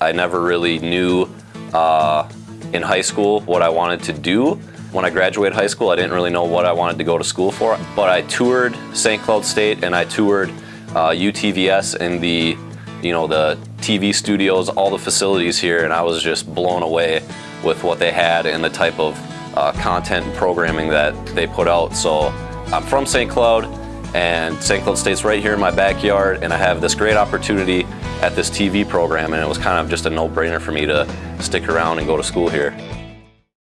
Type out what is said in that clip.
I never really knew uh, in high school what I wanted to do. When I graduated high school, I didn't really know what I wanted to go to school for, but I toured St. Cloud State and I toured uh, UTVS and the, you know, the TV studios, all the facilities here, and I was just blown away with what they had and the type of uh, content and programming that they put out. So I'm from St. Cloud, and St. Cloud State's right here in my backyard, and I have this great opportunity at this TV program, and it was kind of just a no-brainer for me to stick around and go to school here.